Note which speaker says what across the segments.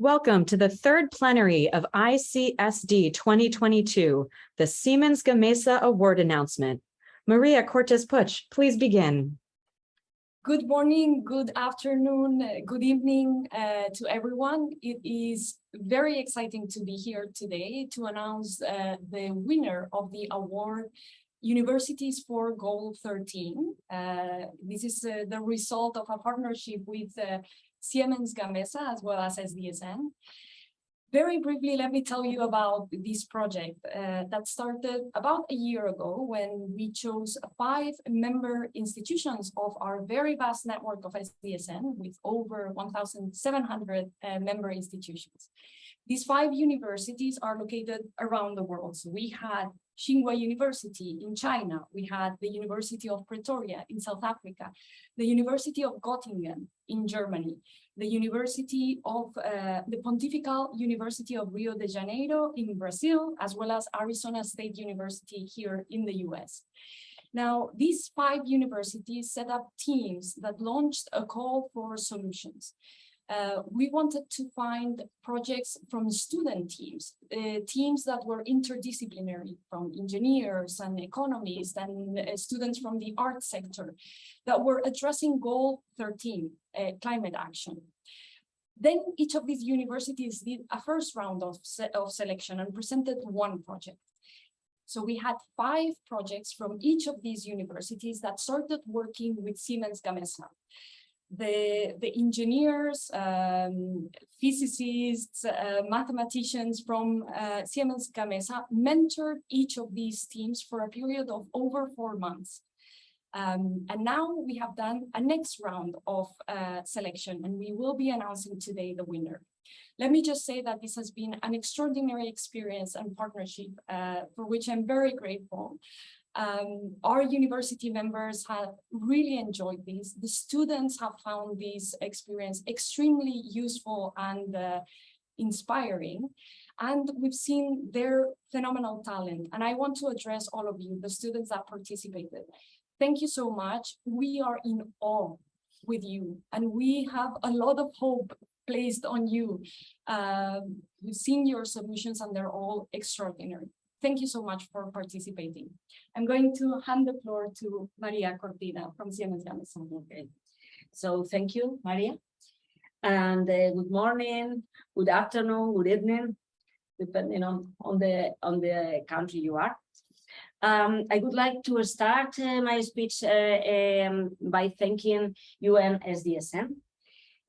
Speaker 1: Welcome to the third plenary of ICSD 2022, the Siemens Gamesa Award announcement. Maria Cortes Puch, please begin.
Speaker 2: Good morning, good afternoon, good evening uh, to everyone. It is very exciting to be here today to announce uh, the winner of the award Universities for Goal 13. Uh, this is uh, the result of a partnership with uh, Siemens Gamesa as well as SDSN. Very briefly, let me tell you about this project uh, that started about a year ago when we chose five member institutions of our very vast network of SDSN with over 1,700 uh, member institutions. These five universities are located around the world. So we had Tsinghua University in China, we had the University of Pretoria in South Africa, the University of Göttingen in Germany, the University of uh, the Pontifical University of Rio de Janeiro in Brazil, as well as Arizona State University here in the US. Now, these five universities set up teams that launched a call for solutions uh, we wanted to find projects from student teams, uh, teams that were interdisciplinary from engineers and economists and uh, students from the art sector that were addressing goal 13, uh, climate action. Then each of these universities did a first round of, se of selection and presented one project. So we had five projects from each of these universities that started working with Siemens Gamesa the, the engineers, um, physicists, uh, mathematicians from uh, Siemens Gamesa mentored each of these teams for a period of over four months. Um, and now we have done a next round of uh, selection and we will be announcing today the winner. Let me just say that this has been an extraordinary experience and partnership uh, for which I'm very grateful. Um, our university members have really enjoyed this. The students have found this experience extremely useful and uh, inspiring. And we've seen their phenomenal talent. And I want to address all of you, the students that participated. Thank you so much. We are in awe with you and we have a lot of hope placed on you. Um, we've seen your solutions and they're all extraordinary. Thank you so much for participating. I'm going to hand the floor to Maria Cortina from Siemens Gamesa.
Speaker 3: Okay. So thank you, Maria. And uh, good morning, good afternoon, good evening, depending on, on, the, on the country you are. Um, I would like to start uh, my speech uh, um, by thanking UNSDSN.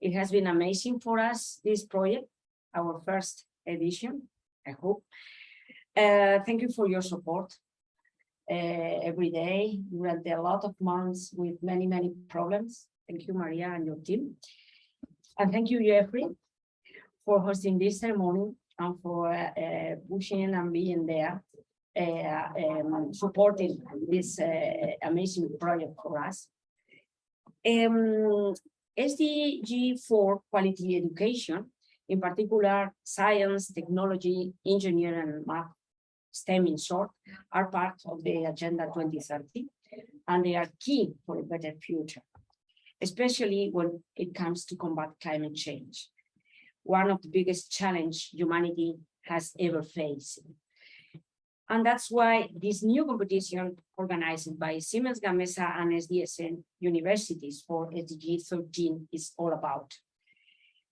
Speaker 3: It has been amazing for us, this project, our first edition, I hope. Uh, thank you for your support uh, every day durante a lot of months with many, many problems. Thank you, Maria, and your team. And thank you, Jeffrey, for hosting this ceremony and for uh, pushing and being there, uh, um, supporting this uh, amazing project for us. Um, SDG for quality education, in particular, science, technology, engineering, and math STEM in short, are part of the Agenda 2030, and they are key for a better future, especially when it comes to combat climate change, one of the biggest challenge humanity has ever faced. And that's why this new competition organized by Siemens Gamesa and SDSN universities for SDG 13 is all about.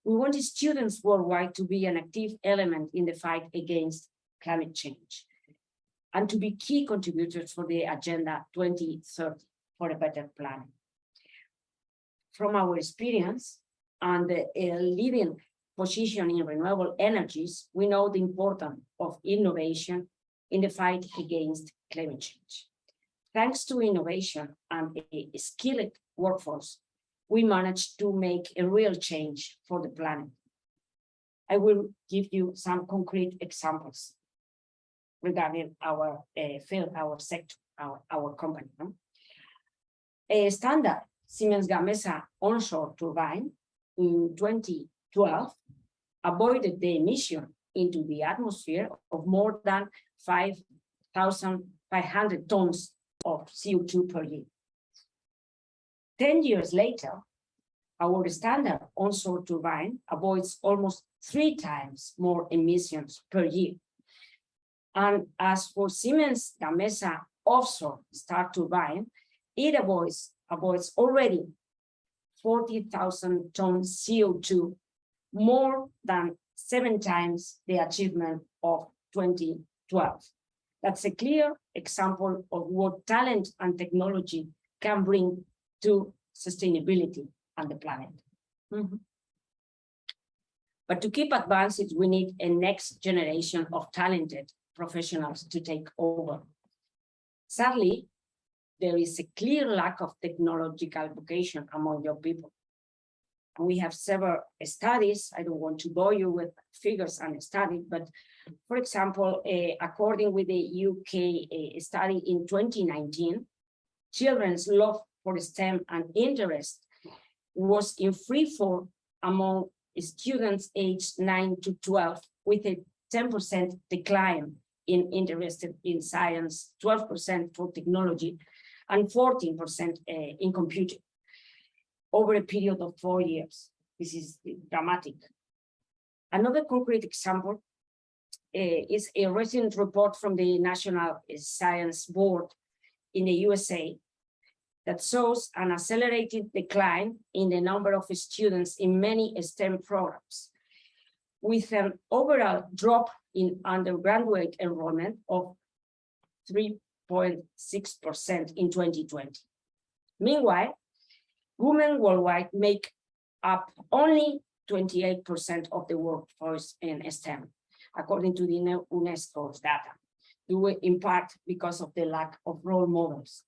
Speaker 3: We want students worldwide to be an active element in the fight against climate change and to be key contributors for the Agenda 2030 for a better planet. From our experience and the leading position in renewable energies, we know the importance of innovation in the fight against climate change. Thanks to innovation and a skilled workforce, we managed to make a real change for the planet. I will give you some concrete examples regarding our uh, field, our sector, our, our company. No? A standard Siemens Gamesa onshore turbine in 2012 avoided the emission into the atmosphere of more than 5,500 tons of CO2 per year. 10 years later, our standard onshore turbine avoids almost three times more emissions per year. And as for Siemens Gamesa offshore start turbine, it avoids, avoids already forty thousand tons CO2, more than seven times the achievement of twenty twelve. That's a clear example of what talent and technology can bring to sustainability and the planet. Mhm. But to keep advancing, we need a next generation of talented professionals to take over. Sadly, there is a clear lack of technological vocation among young people. We have several studies, I don't want to bore you with figures and studies, but for example, eh, according with the UK eh, study in 2019, children's love for STEM and interest was in free fall among students aged 9 to 12 with a 10% decline in interested in science, 12% for technology, and 14% eh, in computing over a period of four years. This is dramatic. Another concrete example eh, is a recent report from the National Science Board in the USA that shows an accelerated decline in the number of students in many STEM programs, with an overall drop in undergraduate enrollment of 3.6% in 2020. Meanwhile, women worldwide make up only 28% of the workforce in STEM, according to the UNESCO's data, due in part because of the lack of role models.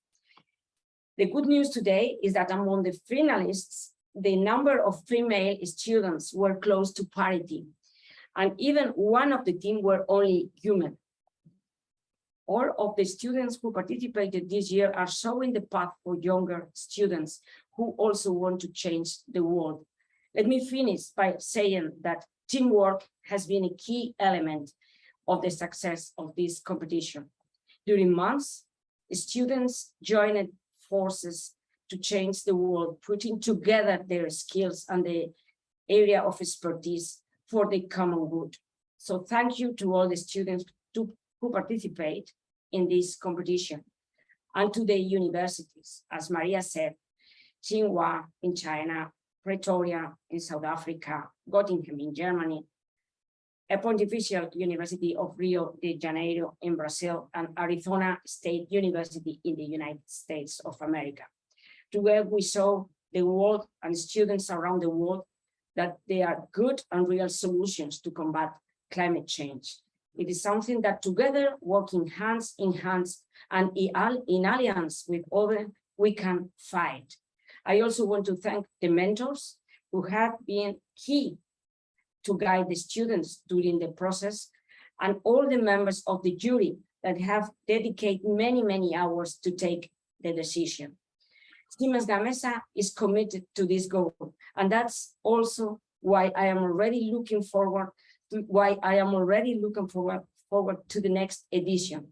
Speaker 3: The good news today is that among the finalists, the number of female students were close to parity, and even one of the team were only human. All of the students who participated this year are showing the path for younger students who also want to change the world. Let me finish by saying that teamwork has been a key element of the success of this competition. During months, students joined forces to change the world, putting together their skills and the area of expertise for the common good. So thank you to all the students to, who participate in this competition and to the universities, as Maria said, Tsinghua in China, Pretoria in South Africa, Göttingen in Germany, a Pontifical University of Rio de Janeiro in Brazil, and Arizona State University in the United States of America. Together we saw the world and students around the world that they are good and real solutions to combat climate change. It is something that together, working hands in hands and in alliance with others, we can fight. I also want to thank the mentors who have been key to guide the students during the process and all the members of the jury that have dedicated many, many hours to take the decision. Siemens Gamesa is committed to this goal, and that's also why I am already looking forward to why I am already looking forward forward to the next edition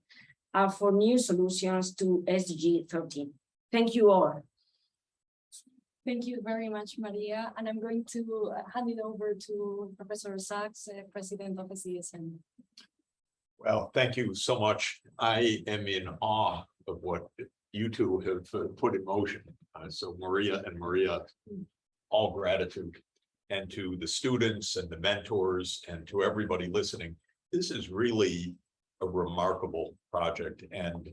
Speaker 3: and for new solutions to SDG 13. Thank you all.
Speaker 2: Thank you very much, Maria. And I'm going to uh, hand it over to Professor Sachs, uh, President of the SDSN.
Speaker 4: Well, thank you so much. I am in awe of what you two have uh, put in motion. Uh, so Maria and Maria, all gratitude. And to the students and the mentors and to everybody listening, this is really a remarkable project and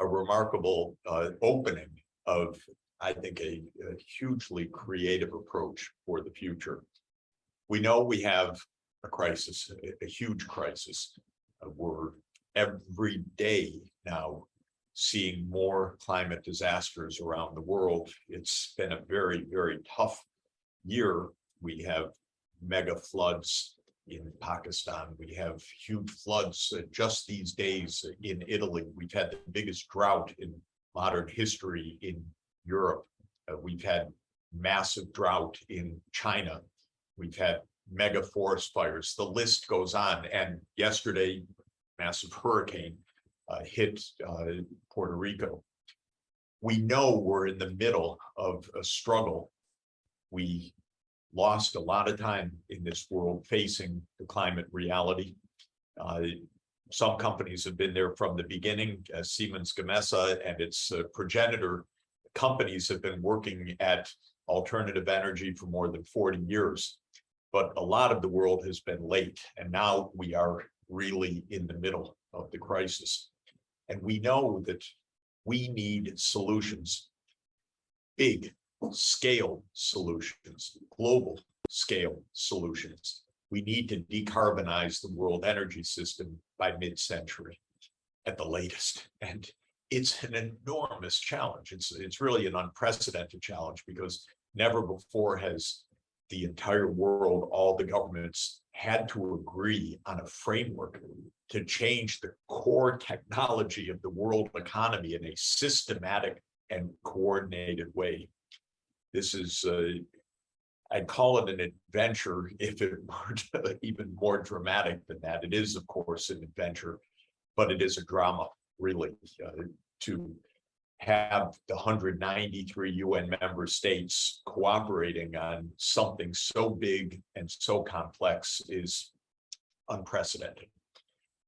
Speaker 4: a remarkable uh, opening of I think, a, a hugely creative approach for the future. We know we have a crisis, a, a huge crisis. Uh, we're every day now seeing more climate disasters around the world. It's been a very, very tough year. We have mega floods in Pakistan. We have huge floods just these days in Italy. We've had the biggest drought in modern history in Europe. Uh, we've had massive drought in China. We've had mega forest fires. The list goes on. And yesterday, massive hurricane hit uh, Puerto Rico. We know we're in the middle of a struggle. We lost a lot of time in this world facing the climate reality. Uh, some companies have been there from the beginning, uh, Siemens Gamesa and its uh, progenitor companies have been working at alternative energy for more than forty years. But a lot of the world has been late, and now we are really in the middle of the crisis. And we know that we need solutions. Big scale solutions, global scale solutions. We need to decarbonize the world energy system by mid-century at the latest. And it's an enormous challenge. It's, it's really an unprecedented challenge because never before has the entire world, all the governments had to agree on a framework to change the core technology of the world economy in a systematic and coordinated way. This is, uh, I'd call it an adventure if it were even more dramatic than that. It is, of course, an adventure, but it is a drama, really, uh, to have the 193 UN member states cooperating on something so big and so complex is unprecedented.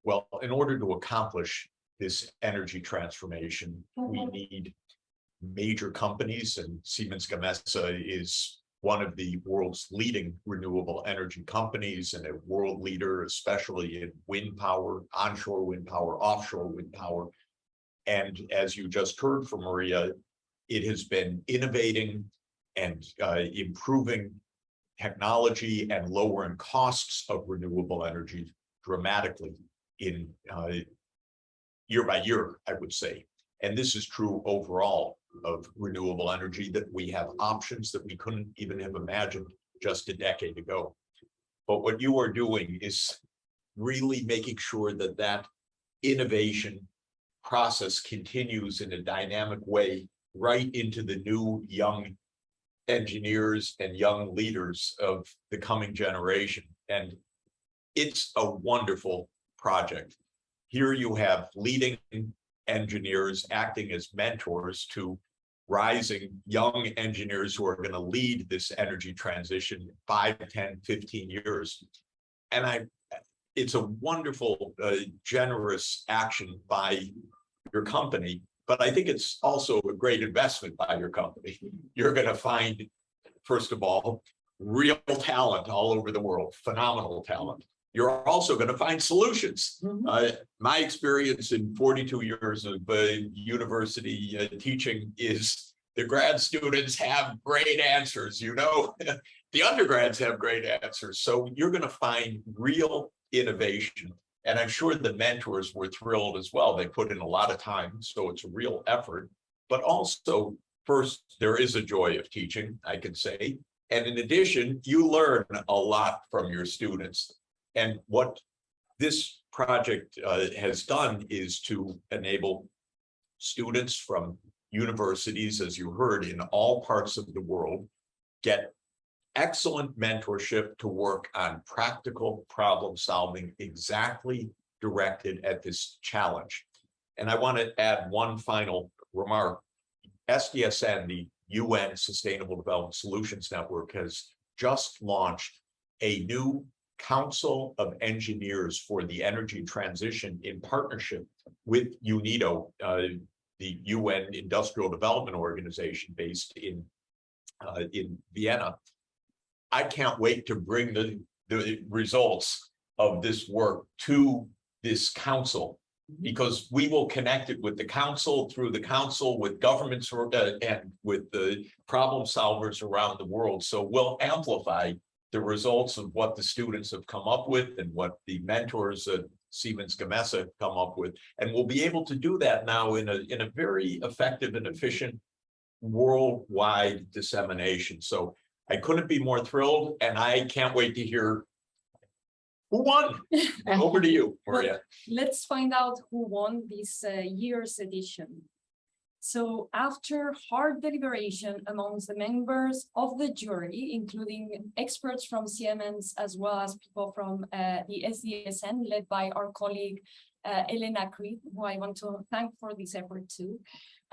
Speaker 4: Well, in order to accomplish this energy transformation, we mm-hmm. need major companies and Siemens Gamesa is one of the world's leading renewable energy companies and a world leader, especially in wind power, onshore wind power, offshore wind power. And as you just heard from Maria, it has been innovating and uh, improving technology and lowering costs of renewable energy dramatically in uh, year by year, I would say. And this is true overall of renewable energy, that we have options that we couldn't even have imagined just a decade ago. But what you are doing is really making sure that that innovation process continues in a dynamic way right into the new young engineers and young leaders of the coming generation. And it's a wonderful project. Here you have leading engineers acting as mentors to rising young engineers who are going to lead this energy transition five, 10, 15 years. And I, it's a wonderful, uh, generous action by your company, but I think it's also a great investment by your company. You're going to find, first of all, real talent all over the world, phenomenal talent you're also going to find solutions.
Speaker 3: Mhm.
Speaker 4: Uh, my experience in 42 years of uh, university uh, teaching is the grad students have great answers, you know, the undergrads have great answers. So you're going to find real innovation. And I'm sure the mentors were thrilled as well. They put in a lot of time, so it's a real effort. But also, first, there is a joy of teaching, I can say. And in addition, you learn a lot from your students. And what this project uh, has done is to enable students from universities, as you heard, in all parts of the world, get excellent mentorship to work on practical problem solving exactly directed at this challenge. And I want to add one final remark. SDSN, the UN Sustainable Development Solutions Network, has just launched a new Council of Engineers for the Energy Transition in partnership with UNIDO, uh, the UN Industrial Development Organization based in uh, in Vienna. I can't wait to bring the, the results of this work to this council because we will connect it with the council, through the council, with governments uh, and with the problem solvers around the world. So we'll amplify the results of what the students have come up with and what the mentors at Siemens Gamesa have come up with. And we'll be able to do that now in a, in a very effective and efficient worldwide dissemination. So I couldn't be more thrilled and I can't wait to hear who won. Over to you, Maria.
Speaker 2: Let's find out who won this uh, year's edition. So after hard deliberation amongst the members of the jury, including experts from Siemens as well as people from uh, the SDSN led by our colleague uh, Elena Creed, who I want to thank for this effort too.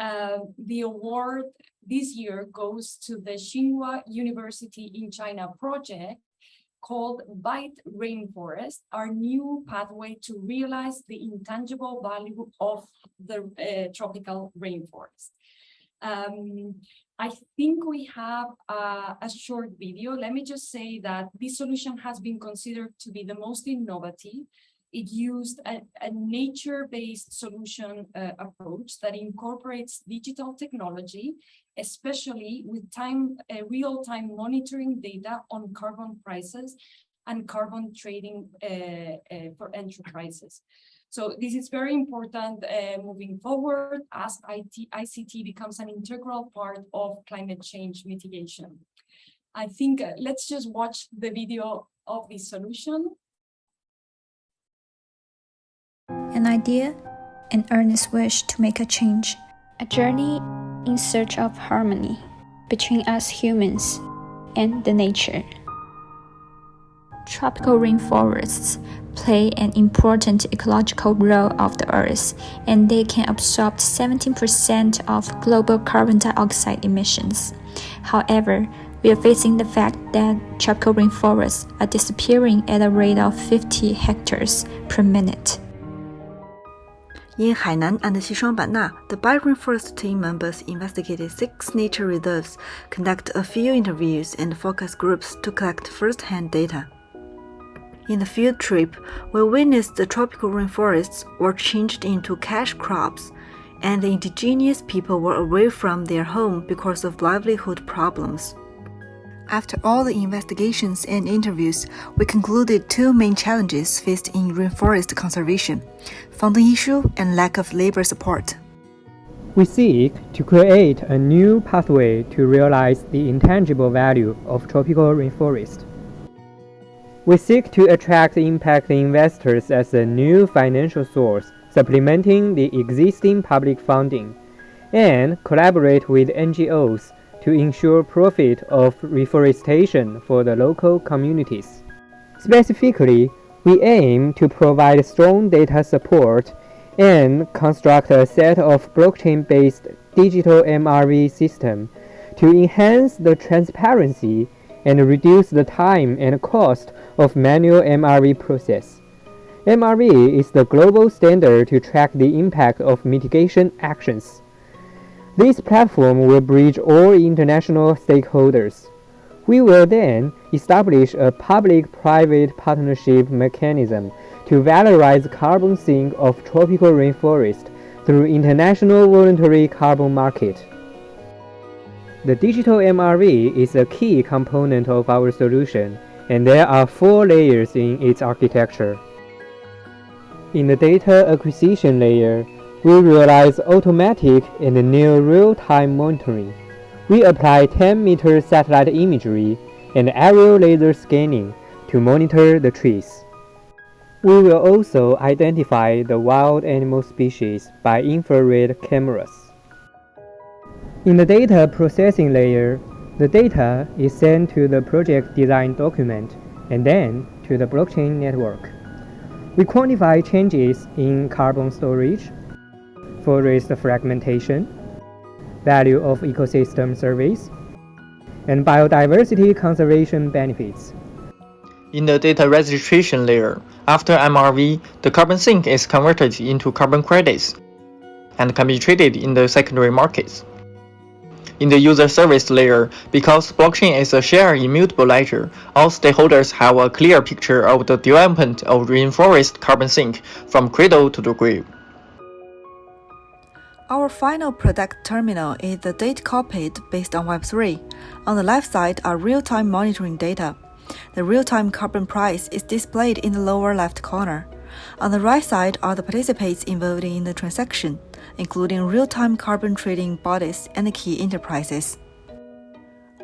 Speaker 2: Uh, the award this year goes to the Tsinghua University in China project called Byte Rainforest, our new pathway to realize the intangible value of the uh, tropical rainforest. Um, I think we have a, a, short video. Let me just say that this solution has been considered to be the most innovative. It used a, a nature-based solution uh, approach that incorporates digital technology, especially with time uh, real-time monitoring data on carbon prices and carbon trading uh, uh for enterprises. So this is very important uh, moving forward as IT, ICT becomes an integral part of climate change mitigation. I think uh, let's just watch the video of this solution.
Speaker 5: An idea, an earnest wish to make a change, a journey in search of harmony between us humans and the nature. Tropical rainforests play an important ecological role of the earth and they can absorb 17% of global carbon dioxide emissions. However, we are facing the fact that tropical rainforests are disappearing at a rate of 50 hectares per minute.
Speaker 6: In Hainan and Xishuangbanna, the Byte Rainforest team members investigated six nature reserves, conducted a few interviews and focus groups to collect first-hand data. In the field trip, we witnessed the tropical rainforests were changed into cash crops, and the indigenous people were away from their home because of livelihood problems. After all the investigations and interviews, we concluded two main challenges faced in rainforest conservation funding issue and lack of labor support.
Speaker 7: We seek to create a new pathway to realize the intangible value of tropical rainforest. We seek to attract impact investors as a new financial source, supplementing the existing public funding, and collaborate with NGOs to ensure profit of reforestation for the local communities. Specifically, we aim to provide strong data support and construct a set of blockchain-based digital MRV system to enhance the transparency and reduce the time and cost of manual MRV process. MRV is the global standard to track the impact of mitigation actions. This platform will bridge all international stakeholders. We will then establish a public-private partnership mechanism to valorize carbon sink of tropical rainforest through international voluntary carbon market. The digital MRV is a key component of our solution, and there are four layers in its architecture. In the data acquisition layer, we realize automatic and near real-time monitoring. We apply 10-meter satellite imagery and aerial laser scanning to monitor the trees. We will also identify the wild animal species by infrared cameras. In the data processing layer, the data is sent to the project design document and then to the blockchain network. We quantify changes in carbon storage, forest fragmentation, value of ecosystem services, and biodiversity conservation benefits.
Speaker 8: In the data registration layer, after MRV, the carbon sink is converted into carbon credits and can be traded in the secondary markets. In the user service layer, because blockchain is a shared immutable ledger, all stakeholders have a clear picture of the development of rainforest carbon sink from cradle to the grave.
Speaker 6: Our final product terminal is the date cockpit based on Web3. On the left side are real-time monitoring data. The real-time carbon price is displayed in the lower left corner. On the right side are the participants involved in the transaction, including real-time carbon trading bodies and key enterprises.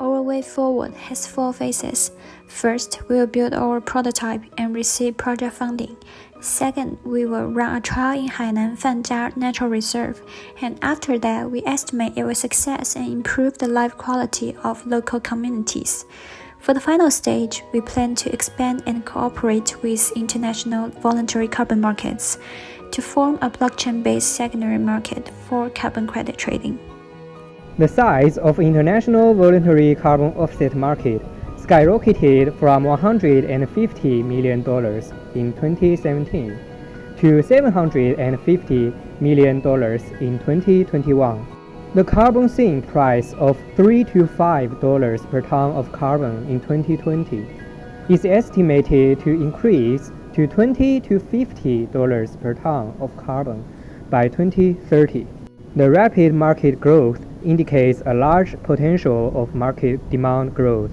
Speaker 5: Our way forward has four phases. First, we will build our prototype and receive project funding. Second, we will run a trial in Hainan Fanjia Natural Reserve, and after that, we estimate it will success and improve the life quality of local communities. For the final stage, we plan to expand and cooperate with international voluntary carbon markets to form a blockchain based secondary market for carbon credit trading.
Speaker 7: The size of international voluntary carbon offset market skyrocketed from $150 million in 2017 to $750 million in 2021. The carbon sink price of 3 to $5 per ton of carbon in 2020 is estimated to increase to 20 to $50 per ton of carbon by 2030. The rapid market growth indicates a large potential of market demand growth.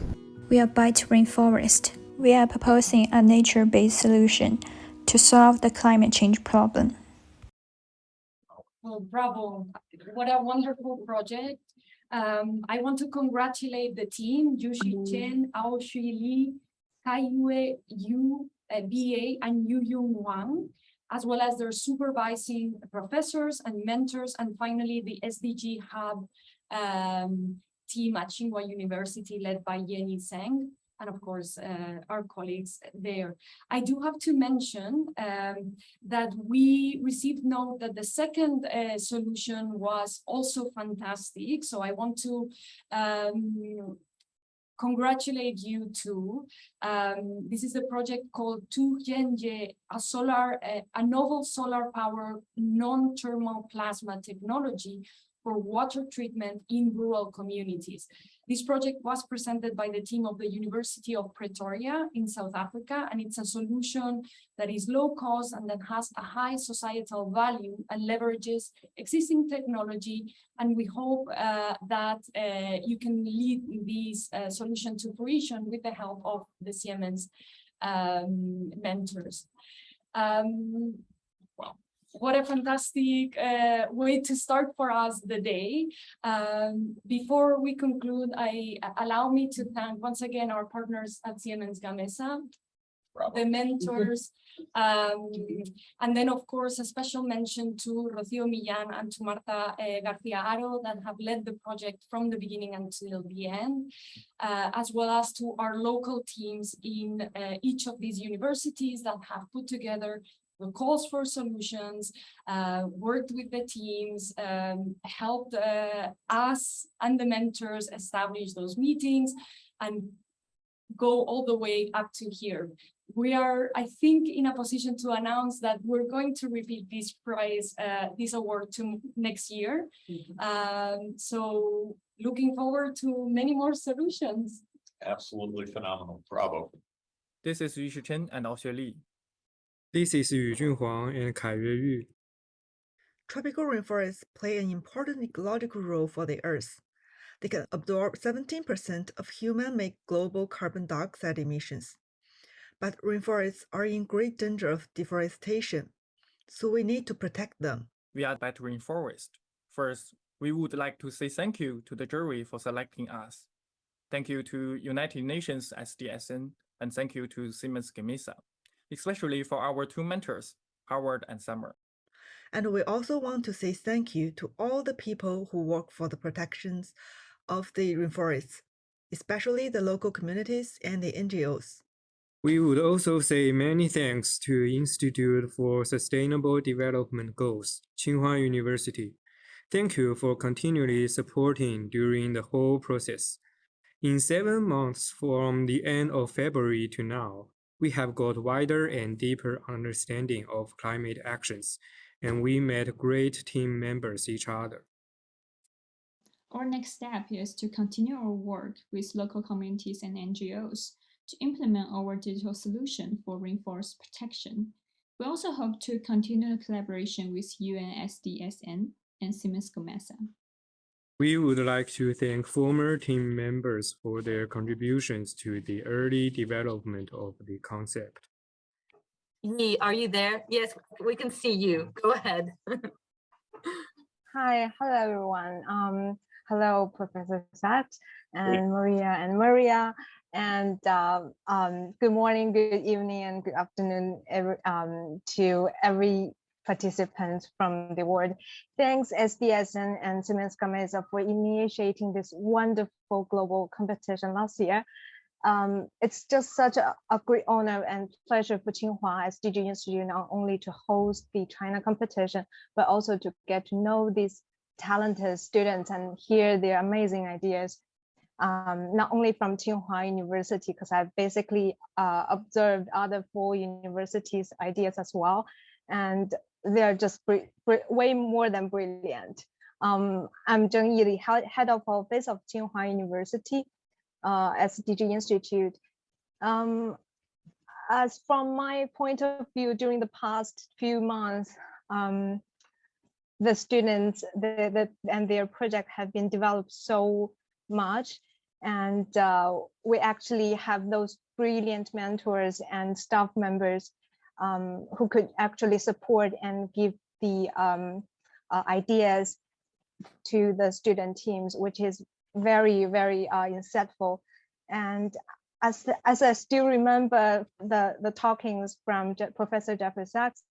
Speaker 5: We are Byte Rainforest. We are proposing a nature based solution to solve the climate change problem.
Speaker 2: Well, bravo. What a wonderful project. Um, I want to congratulate the team, Yushi Chen, Ao Shui Li, Kaiyue Yu, uh, BA, and Yu Yung Wang, as well as their supervising professors and mentors, and finally the SDG Hub um, team at Tsinghua University led by Yenny Zheng, and of course uh, our colleagues there. I do have to mention um, that we received note that the second uh, solution was also fantastic. So I want to um, congratulate you too. Um, this is a project called Tuyenje, a solar, uh, a novel solar power non-thermal plasma technology for water treatment in rural communities. This project was presented by the team of the University of Pretoria in South Africa, and it's a solution that is low cost and that has a high societal value and leverages existing technology. And we hope uh, that uh, you can lead this uh, solution to fruition with the help of the Siemens um, mentors. Um, what a fantastic uh, way to start for us the day. Um, before we conclude, I allow me to thank once again our partners at Siemens Gamesa, the mentors, um, and then of course a special mention to Rocío Millán and to Marta uh, Garcia Aro that have led the project from the beginning until the end, uh, as well as to our local teams in uh, each of these universities that have put together the calls for solutions, uh, worked with the teams, um, helped uh, us and the mentors establish those meetings and go all the way up to here. We are, I think, in a position to announce that we're going to repeat this prize, uh, this award to next year. Mm -hmm. um, so looking forward to many more solutions.
Speaker 4: Absolutely phenomenal. Bravo.
Speaker 9: This is Yu Chen and Ao Li.
Speaker 7: This is Yu Junhuang and Kai Yu.
Speaker 6: Tropical rainforests play an important ecological role for the Earth. They can absorb 17% of human-made global carbon dioxide emissions. But rainforests are in great danger of deforestation, so we need to protect them.
Speaker 9: We are Byte Rainforest. First, we would like to say thank you to the jury for selecting us. Thank you to United Nations SDSN, and thank you to Siemens Gamesa especially for our two mentors, Howard and Summer.
Speaker 6: And we also want to say thank you to all the people who work for the protections of the rainforests, especially the local communities and the NGOs.
Speaker 7: We would also say many thanks to Institute for Sustainable Development Goals, Tsinghua University. Thank you for continually supporting during the whole process. In seven months from the end of February to now, we have got wider and deeper understanding of climate actions, and we met great team members each other.
Speaker 5: Our next step is to continue our work with local communities and NGOs to implement our digital solution for rainforest protection. We also hope to continue collaboration with UNSDSN and Siemens Gamesa.
Speaker 7: We would like to thank former team members for their contributions to the early development of the concept.
Speaker 1: Yi, are you there? Yes, we can see you. Go ahead.
Speaker 10: Hi, hello everyone. Um, hello, Professor Sachs and Maria and Maria. And um, um, good morning, good evening, and good afternoon every, um, to every participants from the world. Thanks SDSN and Siemens Gamesa for initiating this wonderful global competition last year. Um, it's just such a, a great honor and pleasure for Tsinghua SDG Institute not only to host the China competition, but also to get to know these talented students and hear their amazing ideas. Um, not only from Tsinghua University, because I've basically uh, observed other four universities' ideas as well, and they're just way more than brilliant. Um, I'm Zheng Yili, head head of office of Tsinghua University, uh, SDG Institute. Um, as from my point of view, during the past few months, um, the students the, the, and their project have been developed so much. And uh, we actually have those brilliant mentors and staff members um, who could actually support and give the um, uh, ideas to the student teams, which is very, very uh, insightful. And as, as I still remember the, the talkings from Je Professor Jeffrey Sachs,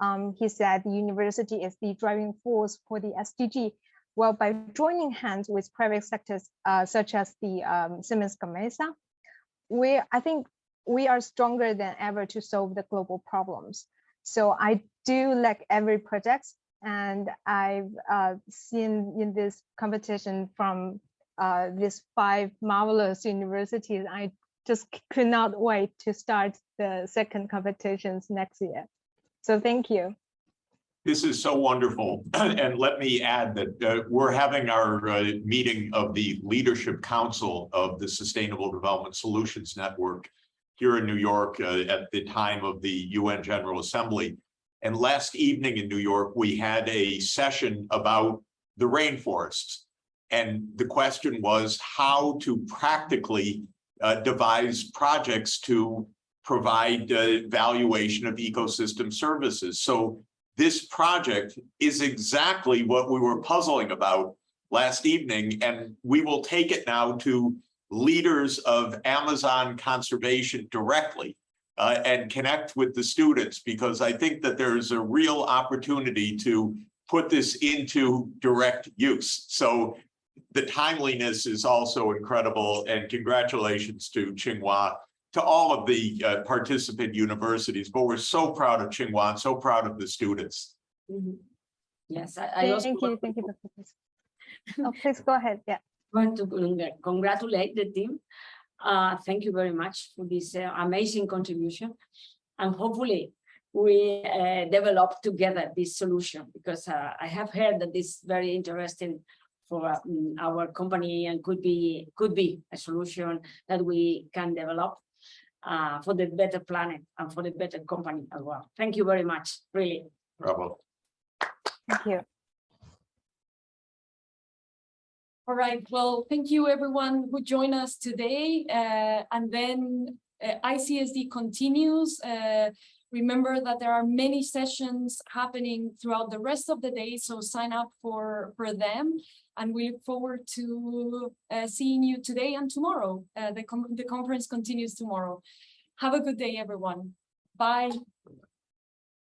Speaker 10: um, he said the university is the driving force for the SDG. Well, by joining hands with private sectors uh, such as the um, Siemens Gamesa, we I think we are stronger than ever to solve the global problems. So I do like every project, and I've uh, seen in this competition from uh, these five marvelous universities. I just could not wait to start the second competitions next year. So thank you.
Speaker 4: This is so wonderful. And let me add that uh, we're having our uh, meeting of the Leadership Council of the Sustainable Development Solutions Network here in New York uh, at the time of the UN General Assembly. And last evening in New York, we had a session about the rainforests. And the question was how to practically uh, devise projects to provide uh, valuation of ecosystem services. So this project is exactly what we were puzzling about last evening, and we will take it now to leaders of Amazon conservation directly uh, and connect with the students, because I think that there's a real opportunity to put this into direct use. So the timeliness is also incredible, and congratulations to Tsinghua to all of the uh, participant universities, but we're so proud of Tsinghua, and so proud of the students.
Speaker 3: Mhm. Yes, I, I also
Speaker 10: Thank you, thank you, Professor. Oh, please go ahead, yeah.
Speaker 3: Want to congratulate the team. Uh, thank you very much for this uh, amazing contribution. And hopefully we uh, develop together this solution because uh, I have heard that this is very interesting for uh, mm, our company and could be could be a solution that we can develop uh, for the better planet and for the better company as well. Thank you very much, really.
Speaker 4: Bravo.
Speaker 10: Thank you.
Speaker 2: All right, well, thank you everyone who joined us today. Uh, and then uh, ICSD continues. Uh, remember that there are many sessions happening throughout the rest of the day, so sign up for, for them. And we look forward to uh, seeing you today and tomorrow. Uh, the, com the conference continues tomorrow. Have a good day, everyone. Bye.